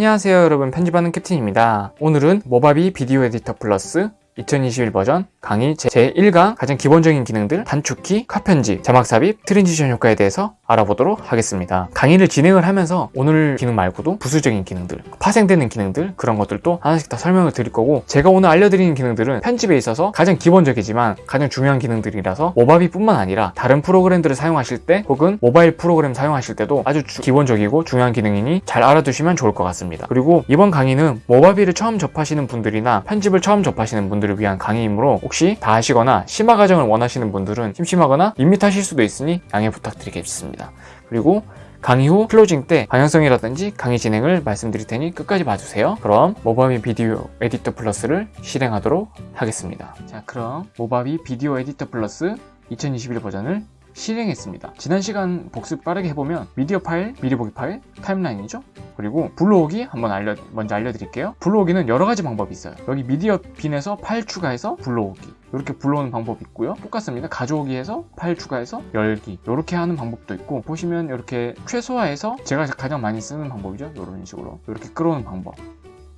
안녕하세요 여러분. 편집하는 캡틴입니다. 오늘은 Movavi Video Editor Plus 2021 버전 강의 제1강 가장 기본적인 기능들 단축키, 컷 편집, 자막 삽입, transition 효과에 대해서 알아보도록 하겠습니다. 강의를 진행을 하면서 오늘 기능 말고도 부수적인 기능들, 파생되는 기능들 그런 것들도 하나씩 다 설명을 드릴 거고 제가 오늘 알려드리는 기능들은 편집에 있어서 가장 기본적이지만 가장 중요한 기능들이라서 Movavi 뿐만 아니라 다른 프로그램들을 사용하실 때 혹은 모바일 프로그램 사용하실 때도 아주 주- 기본적이고 중요한 기능이니 잘 알아두시면 좋을 것 같습니다. 그리고 이번 강의는 Movavi를 처음 접하시는 분들이나 편집을 처음 접하시는 분들 을 위한 강의이므로 혹시 다 아시거나 심화 과정을 원하시는 분들은 심심하거나 밋밋하실 수도 있으니 양해 부탁드리겠습니다. 그리고 강의 후 closing 때 방향성이라든지 강의 진행을 말씀드릴 테니 끝까지 봐주세요. 그럼 Movavi Video Editor Plus를 실행하도록 하겠습니다. 자 그럼 Movavi Video Editor Plus 2021 버전을 실행했습니다. 지난 시간 복습 빠르게 해보면 미디어 파일, 미리 보기 파일, timeline이죠. 그리고 불러오기 한번 알려, 먼저 알려드릴게요. 불러오기는 여러 가지 방법이 있어요. 여기 media bin에서 파일 추가해서 불러오기. 이렇게 불러오는 방법이 있고요. 똑같습니다. 가져오기에서 파일 추가해서 열기. 이렇게 하는 방법도 있고 보시면 이렇게 최소화해서 제가 가장 많이 쓰는 방법이죠. 이런 식으로 이렇게 끌어오는 방법.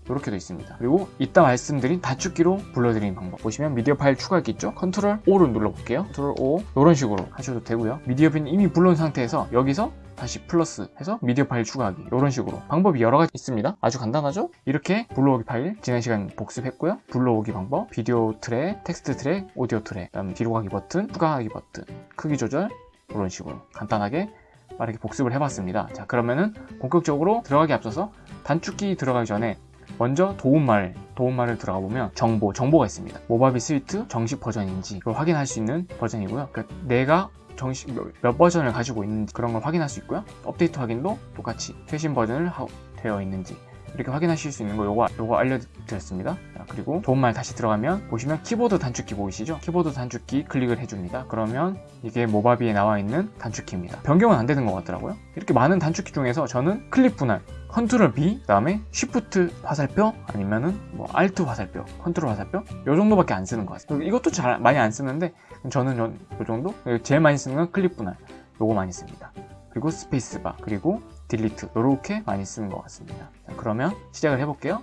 이렇게도 있습니다. 그리고 이따 말씀드린 단축키로 불러들이는 방법 보시면 미디어 파일 추가기 있죠? Control O를 눌러볼게요. Control O 이런 식으로 하셔도 되고요. media bin 이미 불러온 상태에서 여기서 다시 플러스 해서 미디어 파일 추가하기 이런 식으로 방법이 여러 가지 있습니다. 아주 간단하죠? 이렇게 불러오기 파일 지난 시간 복습했고요. 불러오기 방법 비디오 트랙, 텍스트 트랙, 오디오 트랙 그다음 뒤로 가기 버튼, 추가하기 버튼, 크기 조절 이런 식으로 간단하게 빠르게 복습을 해봤습니다. 자 그러면은 본격적으로 들어가기 앞서서 단축키 들어가기 전에 먼저 도움말, 도움말을 들어가 보면 정보, 정보가 있습니다. Movavi Suite 정식 버전인지 그걸 확인할 수 있는 버전이고요. 그러니까 내가 정식 몇, 몇 버전을 가지고 있는지 그런 걸 확인할 수 있고요. 업데이트 확인도 똑같이 최신 버전을 하- 되어 있는지 이렇게 확인하실 수 있는 거 요거, 요거 알려드렸습니다. 자, 그리고 도움말 다시 들어가면 보시면 키보드 단축키 보이시죠? 키보드 단축키 클릭을 해줍니다. 그러면 이게 Movavi에 나와 있는 단축키입니다. 변경은 안 되는 것 같더라고요. 이렇게 많은 단축키 중에서 저는 클릭 분할 Control B 그 다음에 Shift 화살표 아니면은 뭐 Alt 화살표 컨트롤 화살표 요 정도밖에 안 쓰는 것 같아요 이것도 잘 많이 안 쓰는데 저는 요, 요 정도 제일 많이 쓰는 건 클릭 분할 요거 많이 씁니다 그리고 space bar 그리고 delete 요렇게 많이 쓰는 것 같습니다 자, 그러면 시작을 해볼게요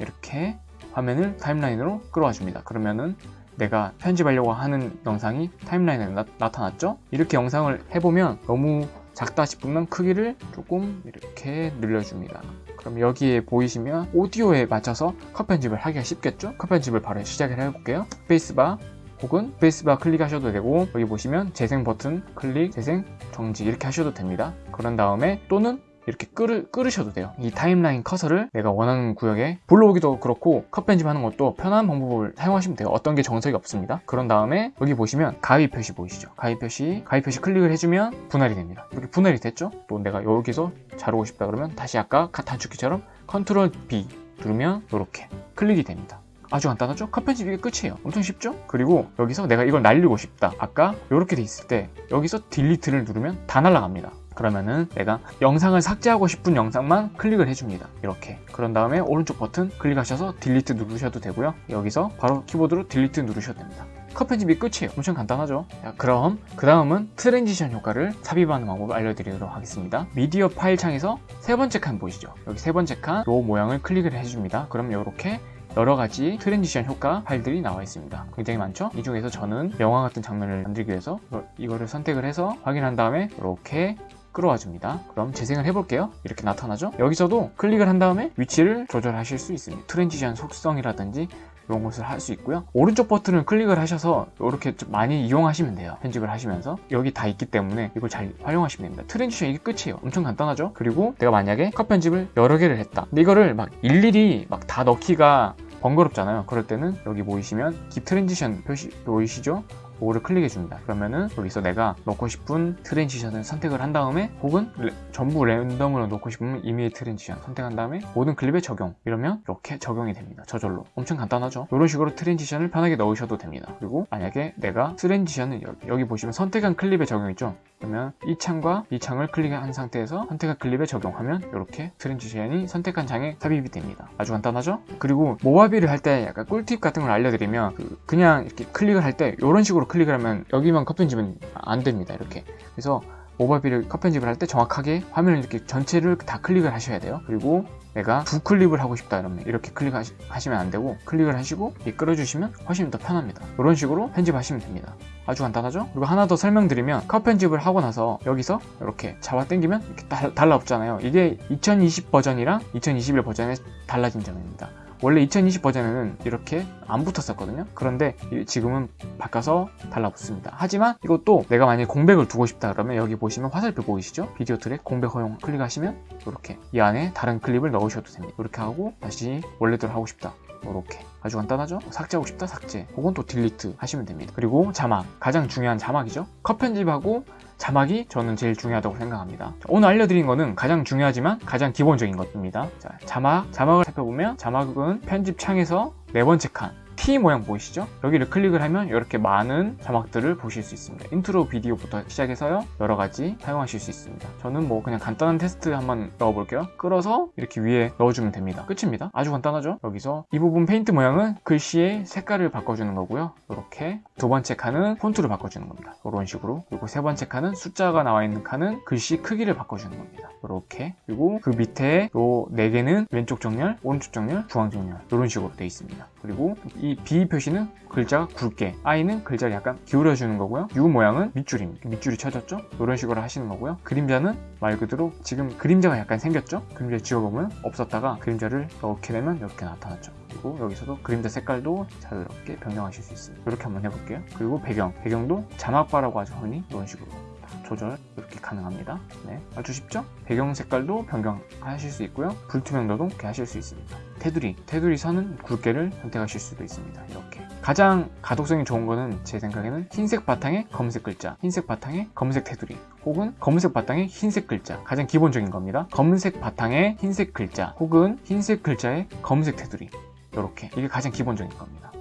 이렇게 화면을 timeline으로 끌어와 줍니다 그러면은 내가 편집하려고 하는 영상이 timeline에 나, 나타났죠 이렇게 영상을 해보면 너무 작다 싶으면 크기를 조금 이렇게 늘려줍니다. 그럼 여기에 보이시면 오디오에 맞춰서 컷 편집을 하기가 쉽겠죠? 컷 편집을 바로 시작을 해볼게요. space bar 혹은 space bar 클릭하셔도 되고 여기 보시면 재생 버튼 클릭, 재생, 정지 이렇게 하셔도 됩니다. 그런 다음에 또는 이렇게 끌으, 끌으셔도 돼요. 이 timeline 커서를 내가 원하는 구역에 불러오기도 그렇고 컷 편집하는 것도 편한 방법을 사용하시면 돼요. 어떤 게 정석이 없습니다. 그런 다음에 여기 보시면 가위 표시 보이시죠? 가위 표시, 가위 표시 클릭을 해주면 분할이 됩니다. 이렇게 분할이 됐죠? 또 내가 여기서 자르고 싶다 그러면 다시 아까 단축키처럼 Control B 누르면 이렇게 클릭이 됩니다. 아주 간단하죠? 컷 편집 이게 끝이에요. 엄청 쉽죠? 그리고 여기서 내가 이걸 날리고 싶다. 아까 이렇게 돼 있을 때 여기서 delete를 누르면 다 날아갑니다. 그러면은 내가 영상을 삭제하고 싶은 영상만 클릭을 해줍니다. 이렇게. 그런 다음에 오른쪽 버튼 클릭하셔서 delete 누르셔도 되고요. 여기서 바로 키보드로 delete 누르셔도 됩니다. 컷 편집이 끝이에요. 엄청 간단하죠? 자, 그럼 그 다음은 transition 효과를 삽입하는 방법을 알려드리도록 하겠습니다. 미디어 파일 창에서 세 번째 칸 보이시죠? 여기 세 번째 칸 로 모양을 클릭을 해줍니다. 그럼 이렇게 여러 가지 transition 효과 파일들이 나와 있습니다. 굉장히 많죠? 이 중에서 저는 영화 같은 장면을 만들기 위해서 이거- 이거를 선택을 해서 확인한 다음에 이렇게 끌어와 줍니다. 그럼 재생을 해볼게요. 이렇게 나타나죠? 여기서도 클릭을 한 다음에 위치를 조절하실 수 있습니다. transition 속성이라든지 이런 것을 할 수 있고요. 오른쪽 버튼을 클릭을 하셔서 이렇게 좀 많이 이용하시면 돼요. 편집을 하시면서 여기 다 있기 때문에 이걸 잘 활용하시면 됩니다. 트랜지션 이게 끝이에요. 엄청 간단하죠? 그리고 내가 만약에 컷 편집을 여러 개를 했다. 근데 이거를 막 일일이 막 다 넣기가 번거롭잖아요. 그럴 때는 여기 보이시면 깁 transition 표시 보이시죠? 그거를 클릭해 줍니다. 그러면은 여기서 내가 넣고 싶은 transition을 선택을 한 다음에 혹은 레- 전부 랜덤으로 넣고 싶으면 임의의 transition 선택한 다음에 모든 클립에 적용 이러면 이렇게 적용이 됩니다. 저절로 엄청 간단하죠? 이런 식으로 transition을 편하게 넣으셔도 됩니다. 그리고 만약에 내가 transition을 여기, 여기 보시면 선택한 클립에 적용 있죠? 그러면 이 창과 이 창을 클릭한 상태에서 선택한 클립에 적용하면 이렇게 transition이 선택한 장에 삽입이 됩니다. 아주 간단하죠? 그리고 모바비를 할 때 약간 꿀팁 같은 걸 알려드리면 그- 그냥 이렇게 클릭을 할 때 이런 식으로 클릭을 하면 여기만 컷 편집은 안 됩니다. 이렇게 그래서 모바비를 컷 편집을 할 때 정확하게 화면을 이렇게 전체를 다 클릭을 하셔야 돼요. 그리고 내가 두 클립을 하고 싶다 이러면 이렇게 클릭하시면 안 되고 클릭을 하시고 이 끌어주시면 훨씬 더 편합니다. 이런 식으로 편집하시면 됩니다. 아주 간단하죠? 그리고 하나 더 설명드리면 컷 편집을 하고 나서 여기서 이렇게 잡아 당기면 이렇게 달, 달라붙잖아요. 이게 2020 버전이랑 2021 버전의 달라진 점입니다 원래 2020 버전에는 이렇게 안 붙었었거든요. 그런데 지금은 바꿔서 달라붙습니다. 하지만 이것도 내가 만약에 공백을 두고 싶다 그러면 여기 보시면 화살표 보이시죠? 비디오 트랙 공백 허용 클릭하시면 이렇게 이 안에 다른 클립을 넣으셔도 됩니다. 이렇게 하고 다시 원래대로 하고 싶다. 이렇게. 아주 간단하죠? 삭제하고 싶다? 삭제. 혹은 또 delete 하시면 됩니다. 그리고 자막. 가장 중요한 자막이죠? 컷 편집하고 자막이 저는 제일 중요하다고 생각합니다. 오늘 알려드린 거는 가장 중요하지만 가장 기본적인 것입니다. 자, 자막, 자막을 살펴보면 자막은 편집 창에서 네 번째 칸 T 모양 보이시죠? 여기를 클릭을 하면 이렇게 많은 자막들을 보실 수 있습니다. 인트로 비디오부터 시작해서요. 여러 가지 사용하실 수 있습니다. 저는 뭐 그냥 간단한 텍스트 한번 넣어볼게요. 끌어서 이렇게 위에 넣어주면 됩니다. 끝입니다. 아주 간단하죠? 여기서 이 부분 페인트 모양은 글씨의 색깔을 바꿔주는 거고요. 이렇게 두 번째 칸은 폰트를 바꿔주는 겁니다. 이런 식으로. 그리고 세 번째 칸은 숫자가 나와 있는 칸은 글씨 크기를 바꿔주는 겁니다. 이렇게. 그리고 그 밑에 요 네 개는 왼쪽 정렬, 오른쪽 정렬, 중앙 정렬. 이런 식으로 되어 있습니다. 그리고 이 B 표시는 글자가 굵게 I는 글자를 약간 기울여주는 거고요. U 모양은 밑줄입니다 밑줄이 쳐졌죠? 이런 식으로 하시는 거고요. 그림자는 말 그대로 지금 그림자가 약간 생겼죠? 그림자 지워보면 없었다가 그림자를 넣게 되면 이렇게 나타났죠. 그리고 여기서도 그림자 색깔도 자유롭게 변경하실 수 있습니다. 이렇게 한번 해볼게요. 그리고 배경 배경도 자막바라고 하죠 흔히? 이런 식으로 조절 이렇게 가능합니다. 네, 아주 쉽죠? 배경 색깔도 변경하실 수 있고요. 불투명도도 이렇게 하실 수 있습니다. 테두리 테두리 선은 굵게를 선택하실 수도 있습니다. 이렇게. 가장 가독성이 좋은 거는 제 생각에는 흰색 바탕에 검색 글자 흰색 바탕에 검색 테두리 혹은 검은색 바탕에 흰색 글자. 가장 기본적인 겁니다. 검은색 바탕에 흰색 글자 혹은 흰색 글자에 검은색 테두리. 이렇게. 이게 가장 기본적인 겁니다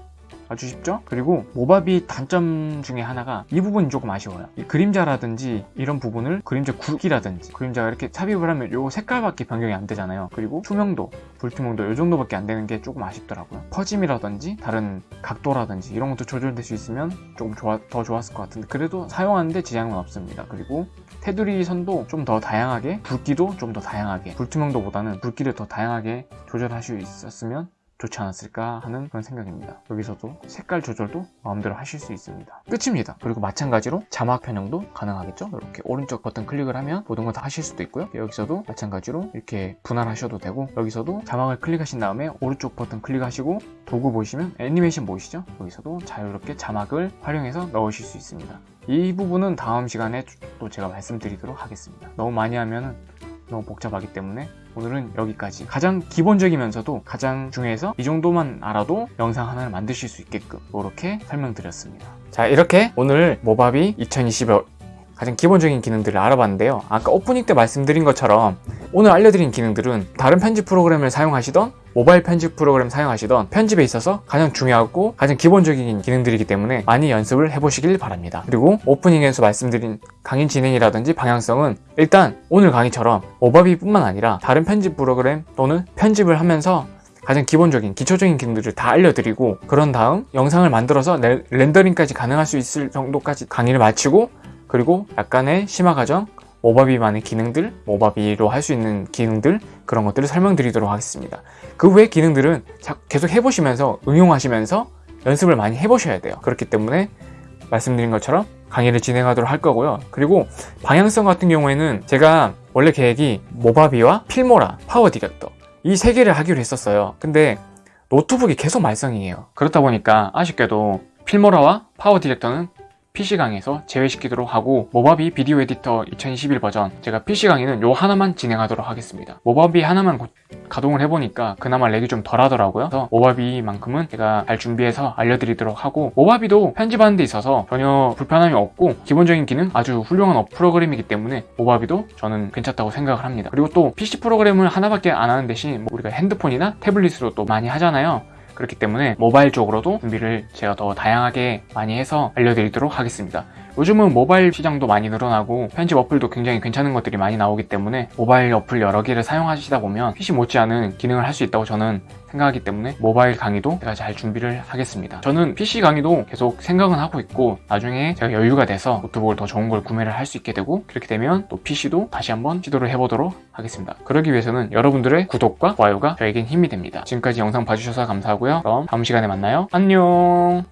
쉽죠? 그리고 모바비 단점 중에 하나가 이 부분이 조금 아쉬워요. 이 그림자라든지 이런 부분을 그림자 굵기라든지 그림자가 이렇게 삽입을 하면 요 색깔밖에 변경이 안 되잖아요. 그리고 투명도, 불투명도 요 정도밖에 안 되는 게 조금 아쉽더라고요. 퍼짐이라든지 다른 각도라든지 이런 것도 조절될 수 있으면 조금 좋아, 더 좋았을 것 같은데 그래도 사용하는데 지장은 없습니다. 그리고 테두리 선도 좀 더 다양하게 굵기도 좀 더 다양하게 불투명도보다는 굵기를 더 다양하게 조절할 수 있었으면 좋지 않았을까 하는 그런 생각입니다. 여기서도 색깔 조절도 마음대로 하실 수 있습니다. 끝입니다. 그리고 마찬가지로 자막 변형도 가능하겠죠? 이렇게 오른쪽 버튼 클릭을 하면 모든 걸 다 하실 수도 있고요. 여기서도 마찬가지로 이렇게 분할하셔도 되고 여기서도 자막을 클릭하신 다음에 오른쪽 버튼 클릭하시고 도구 보시면 애니메이션 보이시죠? 여기서도 자유롭게 자막을 활용해서 넣으실 수 있습니다. 이 부분은 다음 시간에 또 제가 말씀드리도록 하겠습니다. 너무 많이 하면 너무 복잡하기 때문에 오늘은 여기까지. 가장 기본적이면서도 가장 중요해서 이 정도만 알아도 영상 하나를 만드실 수 있게끔 이렇게 설명드렸습니다. 자 이렇게 오늘 모바비 2021 가장 기본적인 기능들을 알아봤는데요. 아까 오프닝 때 말씀드린 것처럼 오늘 알려드린 기능들은 다른 편집 프로그램을 사용하시던 모바일 편집 프로그램 사용하시던 편집에 있어서 가장 중요하고 가장 기본적인 기능들이기 때문에 많이 연습을 해보시길 바랍니다. 그리고 오프닝에서 말씀드린 강의 진행이라든지 방향성은 일단 오늘 강의처럼 모바비 뿐만 아니라 다른 편집 프로그램 또는 편집을 하면서 가장 기본적인 기초적인 기능들을 다 알려드리고 그런 다음 영상을 만들어서 렌더링까지 가능할 수 있을 정도까지 강의를 마치고 그리고 약간의 심화 과정, 모바비만의 기능들, 모바비로 할 수 있는 기능들 그런 것들을 설명드리도록 하겠습니다. 그 외의 기능들은 계속 해보시면서 응용하시면서 연습을 많이 해보셔야 돼요. 그렇기 때문에 말씀드린 것처럼 강의를 진행하도록 할 거고요. 그리고 방향성 같은 경우에는 제가 원래 계획이 모바비와 필모라, 파워 디렉터 이 세 개를 하기로 했었어요. 근데 노트북이 계속 말썽이에요. 그렇다 보니까 아쉽게도 필모라와 파워 디렉터는 PC강에서 제외시키도록 하고 모바비 비디오 에디터 2021 버전 제가 PC강에는 요 하나만 진행하도록 하겠습니다. 모바비 하나만 가동을 해보니까 그나마 렉이 좀 덜 하더라고요. 그래서 모바비만큼은 제가 잘 준비해서 알려드리도록 하고 모바비도 편집하는 데 있어서 전혀 불편함이 없고 기본적인 기능 아주 훌륭한 프로그램이기 때문에 모바비도 저는 괜찮다고 생각을 합니다. 그리고 또 PC 프로그램을 하나밖에 안 하는 대신 뭐 우리가 핸드폰이나 태블릿으로 또 많이 하잖아요 그렇기 때문에 모바일 쪽으로도 준비를 제가 더 다양하게 많이 해서 알려드리도록 하겠습니다 요즘은 모바일 시장도 많이 늘어나고 편집 어플도 굉장히 괜찮은 것들이 많이 나오기 때문에 모바일 어플 여러 개를 사용하시다 보면 PC 못지않은 기능을 할 수 있다고 저는 생각하기 때문에 모바일 강의도 제가 잘 준비를 하겠습니다. 저는 PC 강의도 계속 생각은 하고 있고 나중에 제가 여유가 돼서 노트북을 더 좋은 걸 구매를 할 수 있게 되고 그렇게 되면 또 PC도 다시 한번 시도를 해보도록 하겠습니다. 그러기 위해서는 여러분들의 구독과 좋아요가 저에겐 힘이 됩니다. 지금까지 영상 봐주셔서 감사하고요. 그럼 다음 시간에 만나요. 안녕